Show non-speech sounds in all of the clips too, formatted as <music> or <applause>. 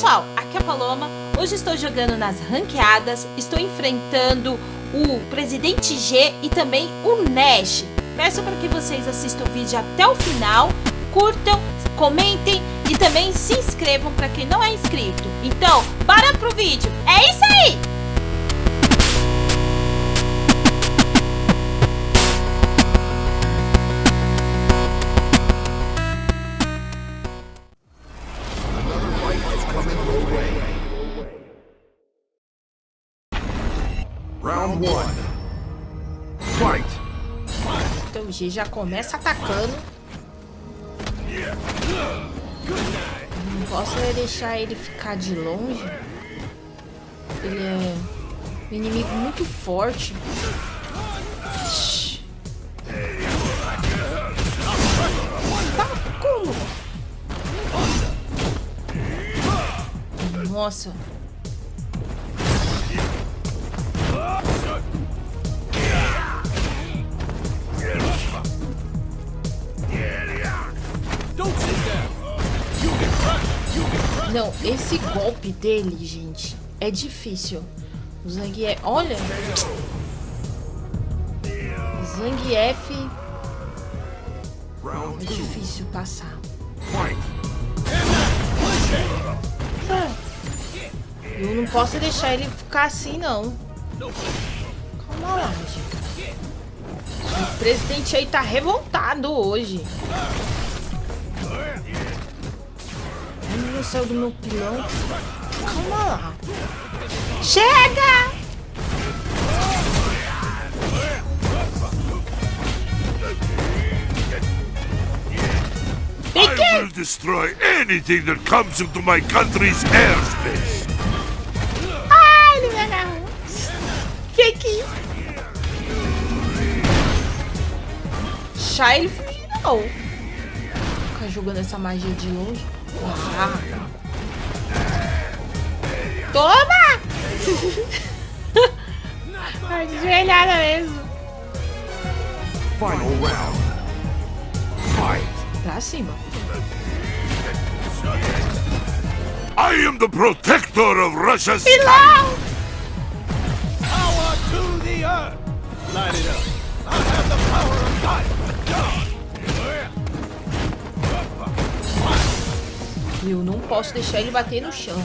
pessoal, aqui é a Paloma. Hoje estou jogando nas ranqueadas, estou enfrentando o Presidente G e também o Nash. Peço para que vocês assistam o vídeo até o final, curtam, comentem e também se inscrevam para quem não é inscrito. Então, bora pro vídeo. É isso aí! Round one. Fight! Então o G já começa atacando. Não posso é deixar ele ficar de longe. Ele é um inimigo muito forte. Tá como? Nossa. Não, esse golpe dele, gente, é difícil. O Zangief... Olha! Zangief... É difícil passar. Eu não posso deixar ele ficar assim, não. Calma lá, gente. O presidente aí tá revoltado hoje. Ele saiu do meu pilão. Calma lá. Chega! I will destroy anything that comes into my country's airspace! Ai, ele me agarrou. Aqui. Deixar ele não. Jogando essa magia de longe. Ah. Toma! <laughs> Ai, desvelhada mesmo. Final round. Fight! Pra cima. I am the protector of Russia's Pilão! Posso deixar ele bater no chão.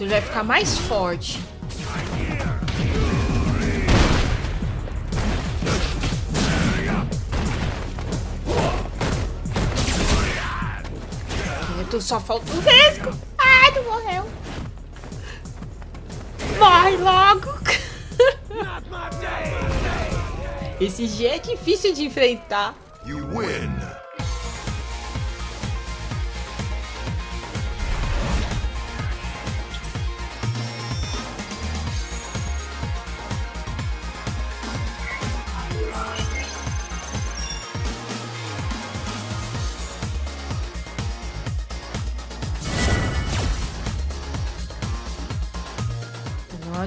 Ele vai ficar mais forte. Quieto, só falta o risco. Ai, não morreu. Morre logo. Esse G é difícil de enfrentar. You win!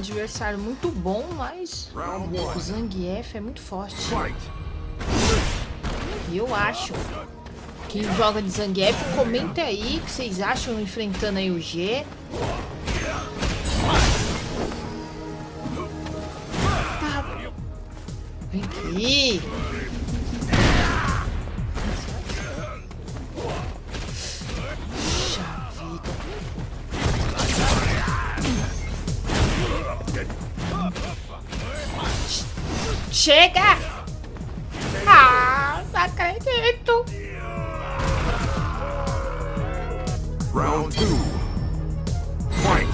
Adversário muito bom, mas o. Zangief é muito forte. E eu acho. Quem joga de Zangief, comenta aí o que vocês acham enfrentando aí o G. Tá. Vem aqui. Chega! Ah, não acredito! Round two. Fight!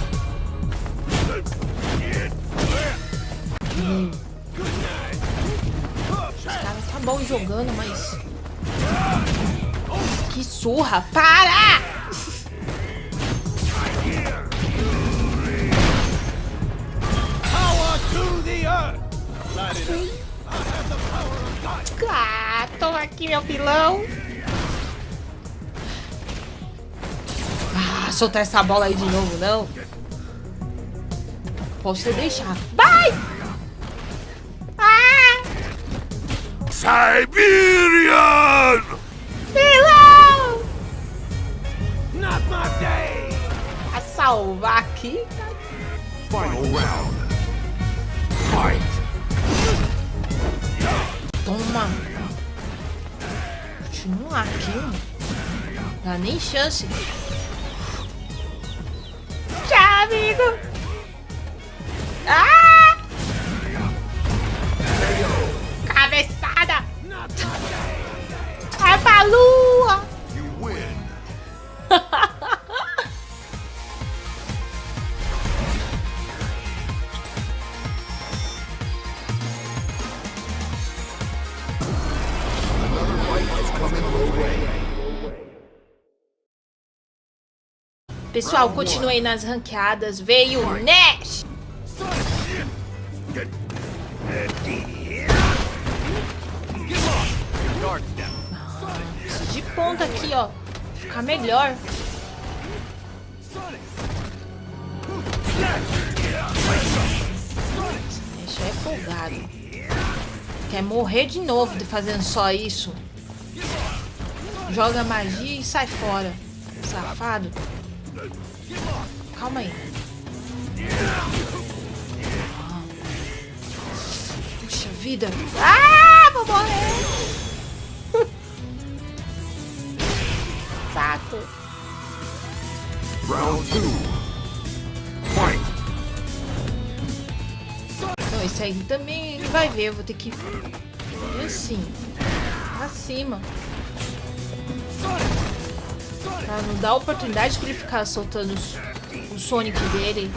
Os caras tá bom jogando, mas. Que surra! Para! Power to the earth. Ah, toma aqui meu pilão! Ah, soltar essa bola aí de novo, não? Posso deixar. Vai! Ah! Siberian! Pilão! Not my day. salvar aqui. Final round. Continua aqui, mano. Dá nem chance. Tchau, amigo. Pessoal, continuei nas ranqueadas. Veio o Nash. De ponta aqui, ó. Ficar melhor. Nash é folgado. Quer morrer de novo de fazendo só isso. Joga magia e sai fora. Safado. Calma aí. Ah. Puxa vida. Ah, vou morrer. <laughs> Saco. Round two. Fight. Então, esse aí também ele vai ver. Eu vou ter que... Assim. Pra cima. Pra não dar oportunidade pra ele ficar soltando o Sonic dele.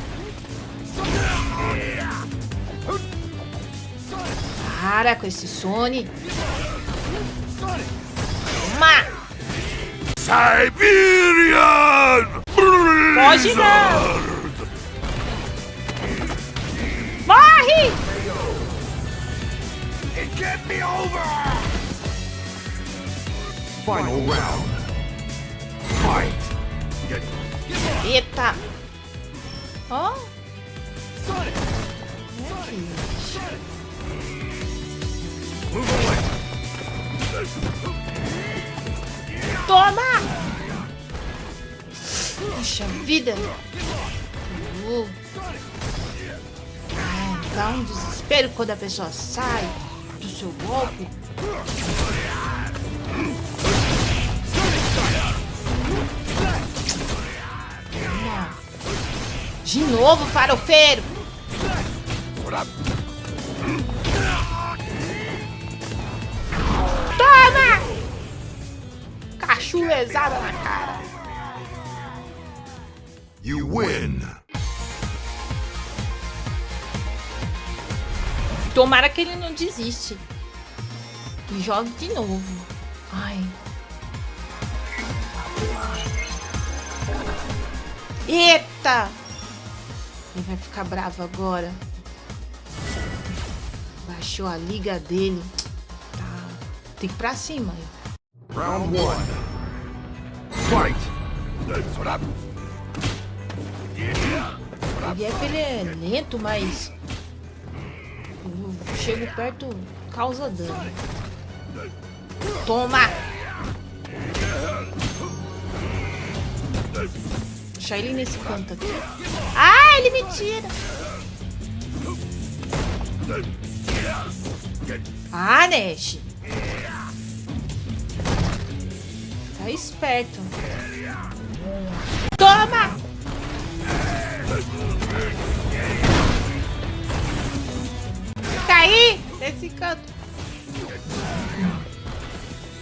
Para com esse Sonic. Toma! Siberian Foge não! Morre! Get me over! Final round. Fight. Get Eita! Ó! Away. Toma! Puxa vida! Uh. É, dá um desespero quando a pessoa sai do seu golpe. De novo, farofeiro! Toma! Cachulezada na cara. You win. Tomara que ele não desiste. E jogue de novo. Ai. Eita! Ele vai ficar bravo agora. Baixou a liga dele. Tá. Tem que ir pra cima. Round one. Fight. O Jeff ele é lento, mas eu chego perto, causa dano. Toma! Deixa ele nesse canto aqui. Ah, ele me tira! Ah, Nash! Tá esperto. Toma! Aí, nesse canto.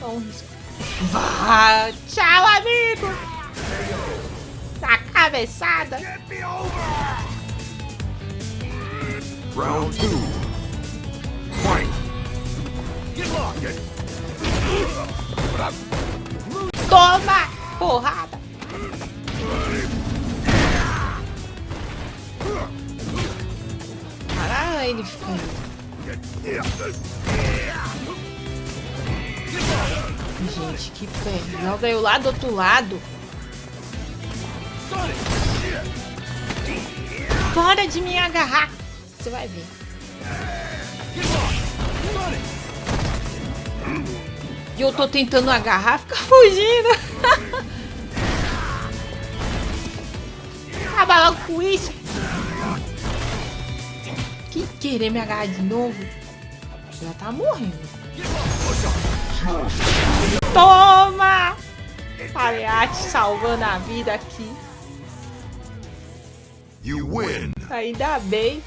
Vamos. Vá, tchau, amigo. Cabeçada. Round two. Fight. Toma, porrada. Para ele aí. Gente, que pé. Joga eu lá do outro lado. Para de me agarrar. Você vai ver. E eu tô tentando agarrar, fica fugindo. <laughs> Acabar logo com isso. Que querer me agarrar de novo? Já tá morrendo. Toma! Palhate salvando a vida aqui. You win. Ainda bem.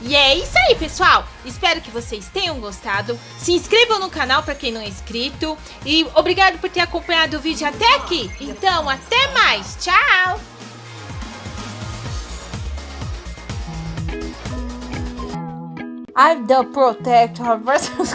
E é isso aí, pessoal. Espero que vocês tenham gostado. Se inscrevam no canal para quem não é inscrito. E obrigado por ter acompanhado o vídeo até aqui. Então, até mais. Tchau! I'm the protector versus